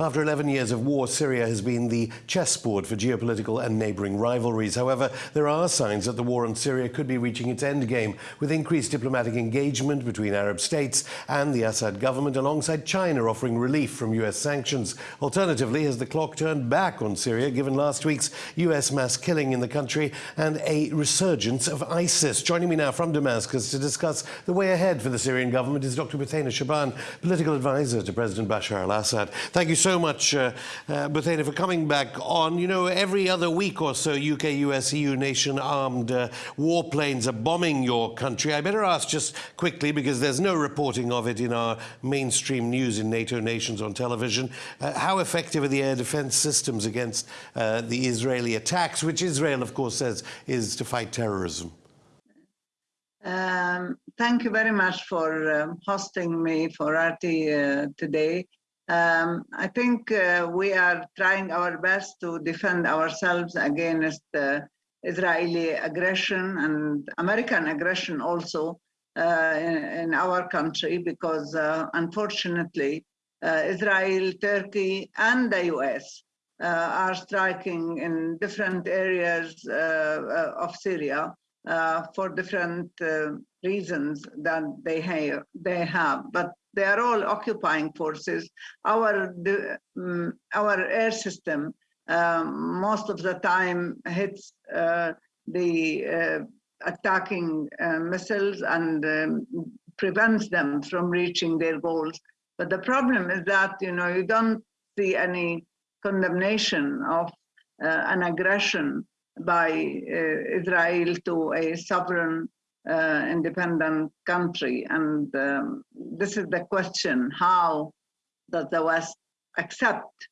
After 11 years of war, Syria has been the chessboard for geopolitical and neighbouring rivalries. However, there are signs that the war on Syria could be reaching its endgame, with increased diplomatic engagement between Arab states and the Assad government, alongside China offering relief from US sanctions. Alternatively, has the clock turned back on Syria, given last week's US mass killing in the country and a resurgence of ISIS? Joining me now from Damascus to discuss the way ahead for the Syrian government is Dr. Bouthaina Shaban, political advisor to President Bashar al-Assad. Thank you so much, uh, uh, Bouthaina, for coming back on. You know, every other week or so, UK, US, EU nation armed uh, warplanes are bombing your country. I better ask just quickly, because there's no reporting of it in our mainstream news in NATO nations on television, uh, how effective are the air defense systems against uh, the Israeli attacks, which Israel, of course, says is to fight terrorism? Um, thank you very much for um, hosting me for RT uh, today. Um, I think uh, we are trying our best to defend ourselves against uh, Israeli aggression and American aggression also uh, in, in, our country because uh, unfortunately uh, Israel, Turkey and the US are striking in different areas of Syria uh, for different uh, reasons that they have, they have, but they are all occupying forces. Our, um, our air system um, most of the time hits uh, the uh, attacking missiles and um, prevents them from reaching their goals. But the problem is that, you know, you don't see any condemnation of an aggression by uh, Israel to a sovereign uh, independent country. And um, this is the question, how does the West accept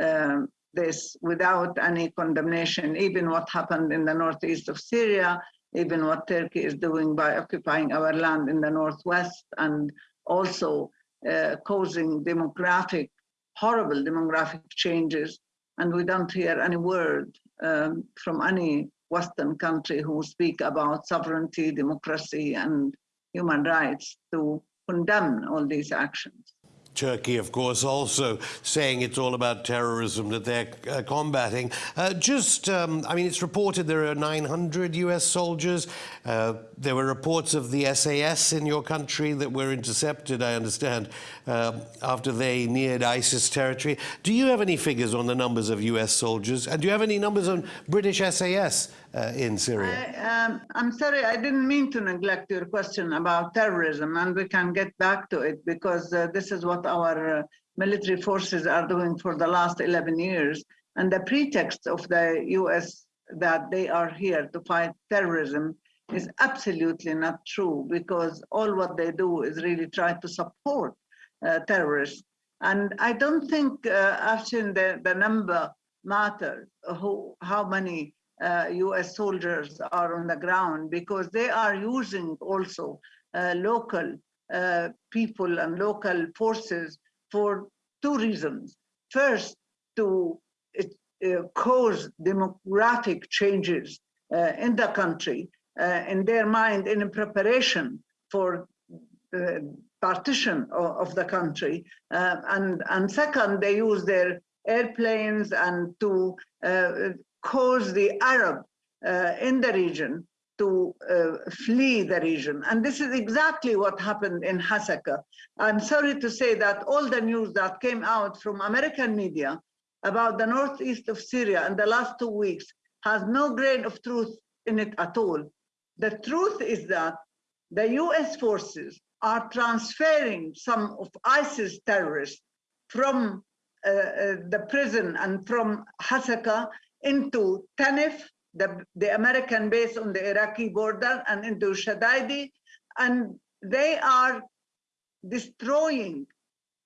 uh, this without any condemnation, even what happened in the northeast of Syria, even what Turkey is doing by occupying our land in the northwest and also uh, causing demographic, horrible demographic changes. And we don't hear any word um, from any Western country who speak about sovereignty, democracy, and human rights to condemn all these actions. Turkey, of course, also saying it's all about terrorism that they're uh, combating. Uh, just, um, I mean, it's reported there are 900 US soldiers. Uh, there were reports of the SAS in your country that were intercepted, I understand, um, after they neared ISIS territory. Do you have any figures on the numbers of US soldiers? And do you have any numbers on British SAS uh, in Syria? I, um, sorry, I didn't mean to neglect your question about terrorism, and we can get back to it because uh, this is what our uh, military forces are doing for the last 11 years. And the pretext of the US that they are here to fight terrorism is absolutely not true because all what they do is really try to support uh, terrorists. And I don't think uh, actually the, the number matters, who, how many US soldiers are on the ground because they are using also uh, local uh, people and local forces for two reasons. First, to uh, cause demographic changes uh, in the country, uh, in their mind, in preparation for partition of, the country. and, and second, they use their airplanes and to cause the Arab uh, in the region to uh, flee the region. And this is exactly what happened in Hasaka. I'm sorry to say that all the news that came out from American media about the northeast of Syria in the last two weeks has no grain of truth in it at all. The truth is that the US forces are transferring some of ISIS terrorists from uh, uh, the prison and from Hasaka into Tanif, the, the American base on the Iraqi border, and into Shaddadi. And they are destroying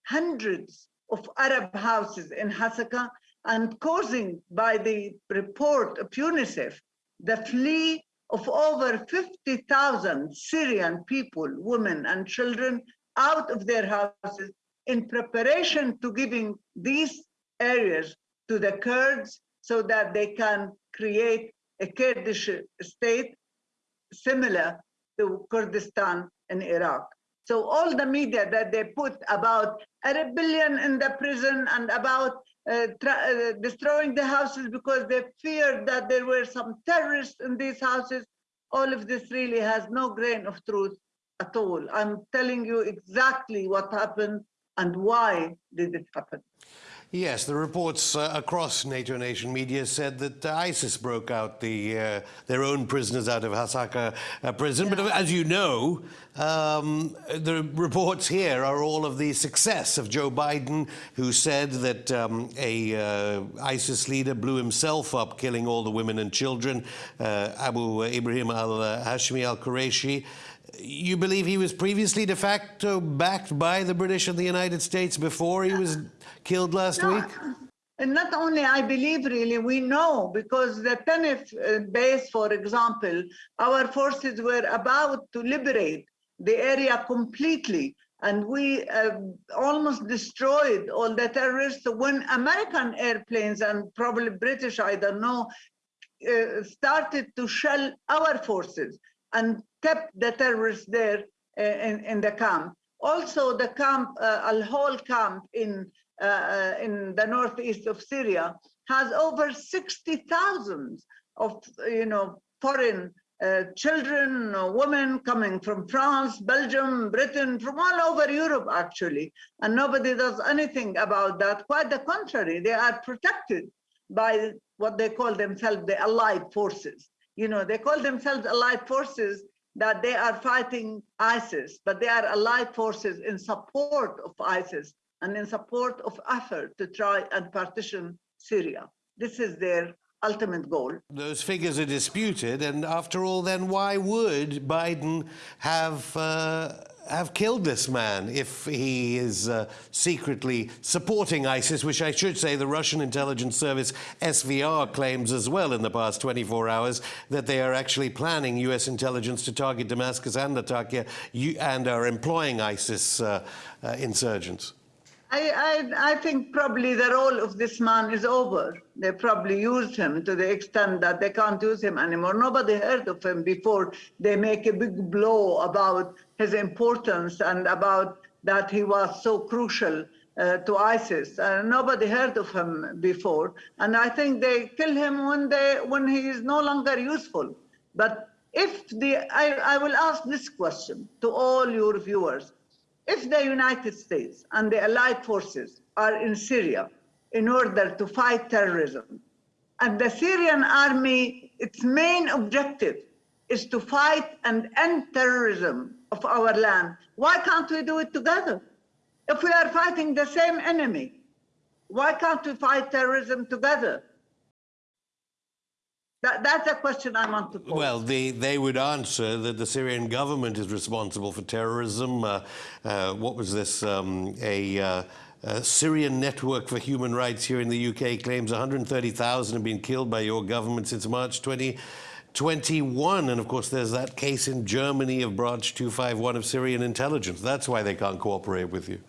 hundreds of Arab houses in Hasaka and causing, by the report of UNICEF, the flee of over 50,000 Syrian people, women and children out of their houses in preparation to giving these areas to the Kurds so that they can create a Kurdish state similar to Kurdistan in Iraq. So all the media that they put about a rebellion in the prison and about uh, uh, destroying the houses because they feared that there were some terrorists in these houses, all of this really has no grain of truth at all. I'm telling you exactly what happened and why did it happen. Yes, the reports uh, across NATO nation media said that uh, ISIS broke out the, uh, their own prisoners out of Hasaka uh, prison. Yeah. But as you know, um, the reports here are all of the success of Joe Biden, who said that um, a uh, ISIS leader blew himself up, killing all the women and children, uh, Abu Ibrahim al-Hashmi al-Qurayshi. You believe he was previously de facto backed by the British and the United States before he was killed last no, week? And not only I believe, really, we know because the Tanif uh, base, for example, our forces were about to liberate the area completely. And we uh, almost destroyed all the terrorists when American airplanes and probably British, I don't know, uh, started to shell our forces and kept the terrorists there uh, in, in the camp. Also, the camp, uh, Al-Hol camp in uh, in the northeast of Syria has over 60,000 of, you know, foreign uh, children, women coming from France, Belgium, Britain, from all over Europe, actually. And nobody does anything about that. Quite the contrary, they are protected by what they call themselves the allied forces. You know, they call themselves allied forces that they are fighting ISIS, but they are allied forces in support of ISIS and in support of effort to try and partition Syria. This is their ultimate goal. Those figures are disputed, and after all, then why would Biden have uh, have killed this man if he is uh, secretly supporting ISIS, which I should say the Russian intelligence service SVR claims as well in the past 24 hours that they are actually planning U.S. intelligence to target Damascus and Latakia and are employing ISIS uh, uh insurgents. I, I, I think probably the role of this man is over. They probably used him to the extent that they can't use him anymore. Nobody heard of him before they make a big blow about his importance and about that he was so crucial uh, to ISIS. Uh, nobody heard of him before. And I think they kill him when, they, when he is no longer useful. But if the, I, I will ask this question to all your viewers. If the United States and the allied forces are in Syria in order to fight terrorism, and the Syrian army, its main objective is to fight and end terrorism of our land, why can't we do it together? If we are fighting the same enemy, why can't we fight terrorism together? That, that's a question I want to pose. Well, they, they would answer that the Syrian government is responsible for terrorism. Uh, uh, what was this? Um, a, uh, a, Syrian Network for Human Rights here in the UK claims 130,000 have been killed by your government since March 2021. And of course, there's that case in Germany of Branch 251 of Syrian intelligence. That's why they can't cooperate with you.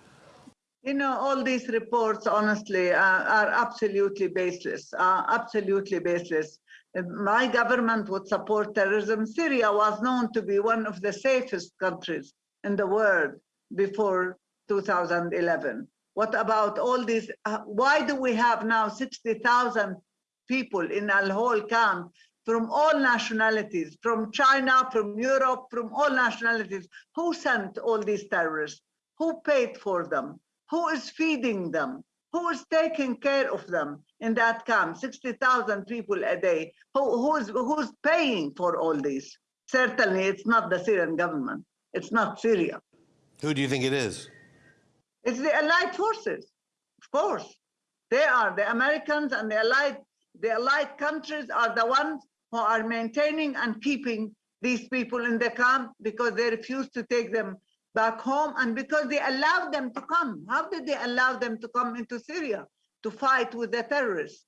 You know, all these reports, honestly, uh, are absolutely baseless, uh, absolutely baseless my government would support terrorism. Syria was known to be one of the safest countries in the world before 2011. What about all these? Uh, why do we have now 60,000 people in Al-Hol camp from all nationalities, from China, from Europe, from all nationalities? Who sent all these terrorists? Who paid for them? Who is feeding them? Who is taking care of them? in that camp, 60,000 people a day. Who, who's, who's paying for all this? Certainly, it's not the Syrian government. It's not Syria. Who do you think it is? It's the Allied forces, of course. They are the Americans and the Allied, the Allied countries are the ones who are maintaining and keeping these people in the camp because they refuse to take them back home and because they allowed them to come. How did they allow them to come into Syria? to fight with the terrorists.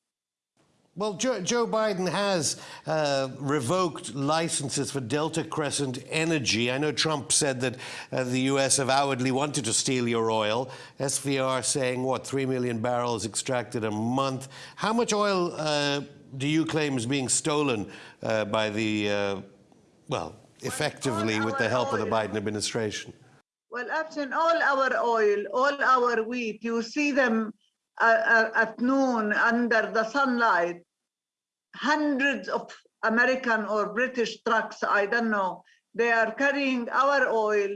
Well, Joe, Joe, Biden has uh, revoked licenses for Delta Crescent Energy. I know Trump said that uh, the U.S. avowedly wanted to steal your oil. SVR saying, what, 3 million barrels extracted a month. How much oil uh, do you claim is being stolen uh, by the, uh, well, effectively with the help of the Biden administration? Well, Afshin, all our oil, all our wheat, you see them uh, uh, at noon under the sunlight. Hundreds of American or British trucks, I don't know, they are carrying our oil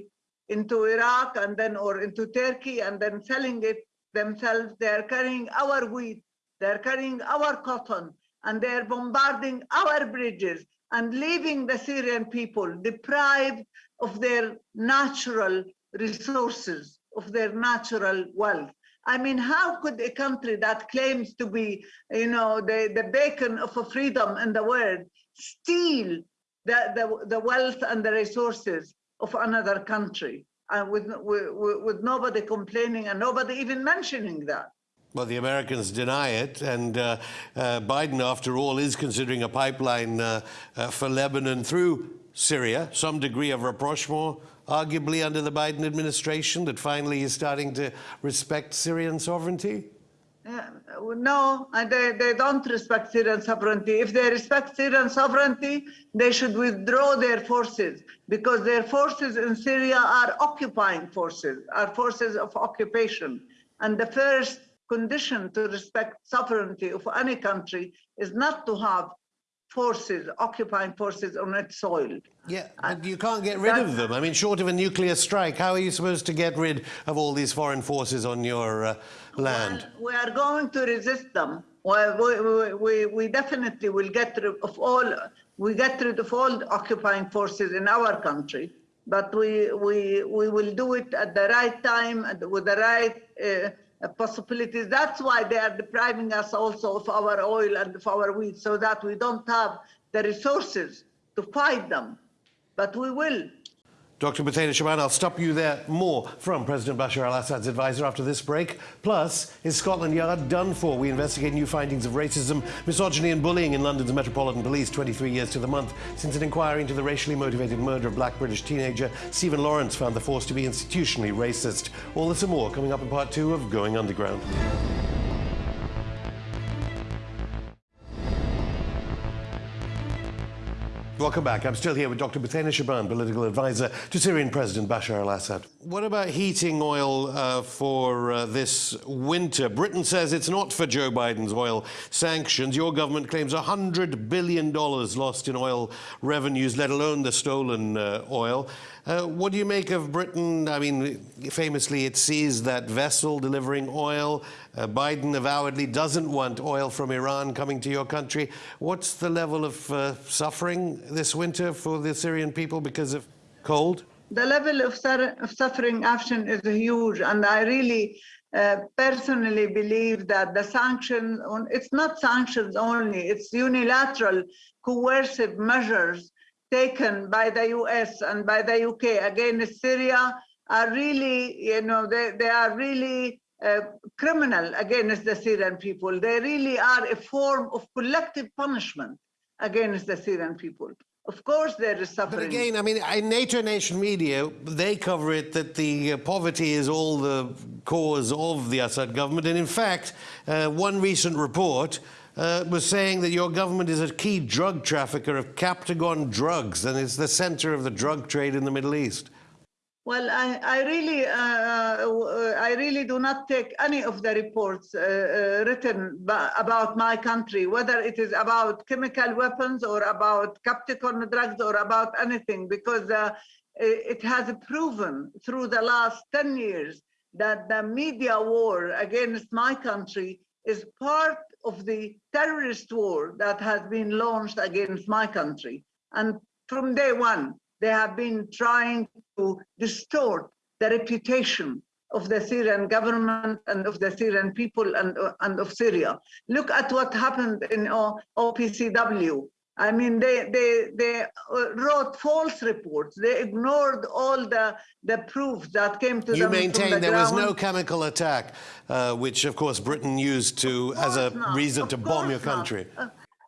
into Iraq and then or into Turkey and then selling it themselves. They are carrying our wheat, they're carrying our cotton, and they're bombarding our bridges and leaving the Syrian people deprived of their natural resources, of their natural wealth. I mean, how could a country that claims to be, you know, the, the beacon of freedom in the world steal the, the, the wealth and the resources of another country and with, with, with nobody complaining and nobody even mentioning that? Well, the Americans deny it, and uh, uh, Biden, after all, is considering a pipeline uh, uh for Lebanon through Syria, some degree of rapprochement, arguably under the Biden administration, that finally is starting to respect Syrian sovereignty? Uh, no, they, they don't respect Syrian sovereignty. If they respect Syrian sovereignty, they should withdraw their forces because their forces in Syria are occupying forces, are forces of occupation. And the first condition to respect sovereignty of any country is not to have forces, occupying forces on its soil. Yeah, and you can't get rid of them. I mean, short of a nuclear strike, how are you supposed to get rid of all these foreign forces on your uh, land? Well, we are going to resist them. Well, we, we, we definitely will get rid of all, we get rid of all occupying forces in our country, but we, we, we will do it at the right time with the right uh, Uh, possibilities. That's why they are depriving us also of our oil and of our wheat so that we don't have the resources to fight them. But we will. Dr. Bouthaina Shaban, I'll stop you there. More from President Bashar al-Assad's advisor after this break. Plus, is Scotland Yard done for? We investigate new findings of racism, misogyny and bullying in London's Metropolitan Police 23 years to the month since an inquiry into the racially motivated murder of black British teenager Stephen Lawrence found the force to be institutionally racist. All this and more coming up in part two of Going Underground. Welcome back. I'm still here with Dr. Bouthaina Shaban, political advisor to Syrian President Bashar al-Assad. What about heating oil uh, for uh, this winter? Britain says it's not for Joe Biden's oil sanctions. Your government claims $100 billion lost in oil revenues, let alone the stolen uh, oil. Uh, what do you make of Britain? I mean, famously, it sees that vessel delivering oil. Uh, Biden avowedly doesn't want oil from Iran coming to your country. What's the level of uh, suffering this winter for the Syrian people because of cold? The level of, of suffering action is huge, and I really uh, personally believe that the sanctions, it's not sanctions only, it's unilateral coercive measures taken by the US and by the UK against Syria are really, you know, they, they are really uh, criminal against the Syrian people. They really are a form of collective punishment against the Syrian people. Of course, there is suffering. But again, I mean, in NATO nation media, they cover it that the uh, poverty is all the cause of the Assad government. And in fact, uh, one recent report uh, was saying that your government is a key drug trafficker of Captagon drugs and is the center of the drug trade in the Middle East. Well, I, I really, uh, uh I really do not take any of the reports uh, uh written about my country, whether it is about chemical weapons or about Captagon drugs or about anything, because uh, it has proven through the last 10 years that the media war against my country is part of the terrorist war that has been launched against my country. And from day one, they have been trying to distort the reputation of the Syrian government and of the Syrian people and, and of Syria. Look at what happened in OPCW. I mean, they, they, they uh, wrote false reports. They ignored all the, the proof that came to you them. You maintain the there ground. was no chemical attack, uh, which of course Britain used to as a not. reason of to bomb your country. Uh,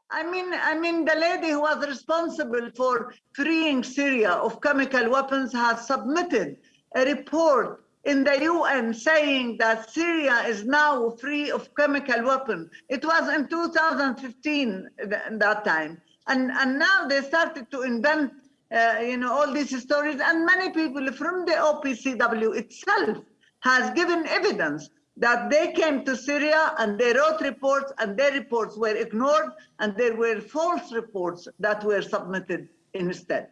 I mean, I mean, the lady who was responsible for freeing Syria of chemical weapons has submitted a report in the UN saying that Syria is now free of chemical weapons. It was in 2015 th that time. And, and now they started to invent uh, you know, all these stories, and many people from the OPCW itself has given evidence that they came to Syria and they wrote reports and their reports were ignored and there were false reports that were submitted instead.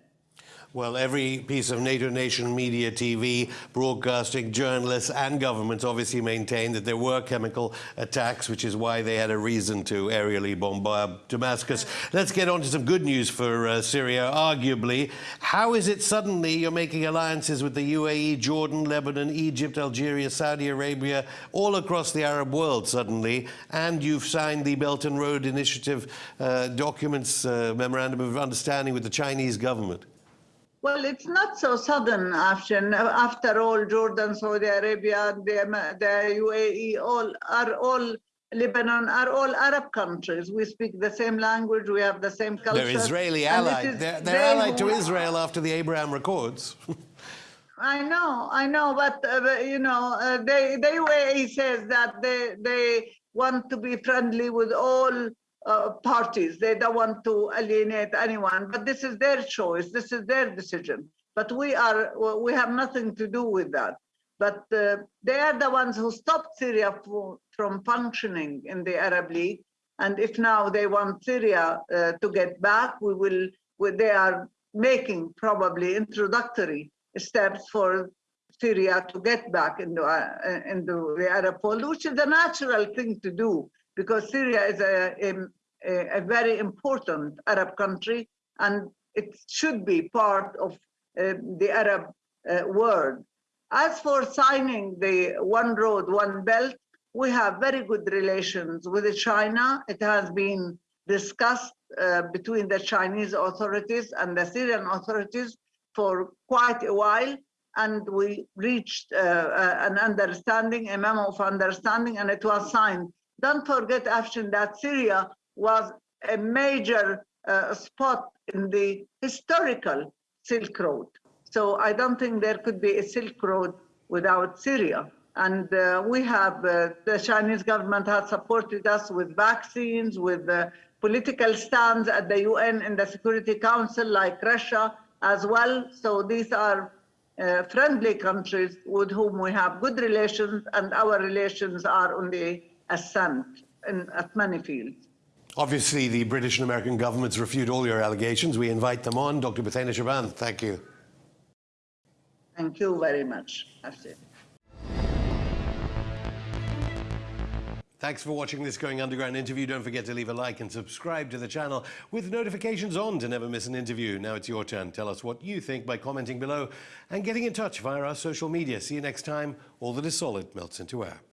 Well, every piece of NATO nation media, TV, broadcasting, journalists, and governments obviously maintained that there were chemical attacks, which is why they had a reason to aerially bombard Damascus. Let's get on to some good news for uh, Syria, arguably. How is it suddenly you're making alliances with the UAE, Jordan, Lebanon, Egypt, Algeria, Saudi Arabia, all across the Arab world suddenly, and you've signed the Belt and Road Initiative uh, documents, uh, memorandum of understanding with the Chinese government? Well, it's not so sudden. After all, Jordan, Saudi Arabia, the, the UAE, all are all Lebanon are all Arab countries. We speak the same language. We have the same culture. They're Israeli allied. is They're, they're they allied to Israel after the Abraham Accords. I know, I know, but uh, you know, uh, they the UAE says that they they want to be friendly with all uh, parties. They don't want to alienate anyone, but this is their choice. This is their decision. But we are we have nothing to do with that. But uh, they are the ones who stopped Syria from functioning in the Arab League. And if now they want Syria uh, to get back, we will. we- They are making probably introductory steps for Syria to get back into, uh, into the Arab fold, which is a natural thing to do because Syria is a, a, very important Arab country and it should be part of uh, the Arab uh, world. As for signing the One Road, One Belt, we have very good relations with China. It has been discussed uh, between the Chinese authorities and the Syrian authorities for quite a while, and we reached uh, uh, an understanding, a memo of understanding, and it was signed. Don't forget, Afshin, that Syria was a major uh, spot in the historical Silk Road. So I don't think there could be a Silk Road without Syria. And uh, we have, uh, the Chinese government has supported us with vaccines, with uh, political stands at the UN and the Security Council, like Russia as well. So these are uh, friendly countries with whom we have good relations, and our relations are on the ascent in, at many fields. Obviously, the British and American governments refute all your allegations. We invite them on. Dr. Bouthaina Shaban, thank you. Thank you very much. Thanks for watching this Going Underground interview. Don't forget to leave a like and subscribe to the channel with notifications on to never miss an interview. Now it's your turn. Tell us what you think by commenting below and getting in touch via our social media. See you next time. All that is solid melts into air.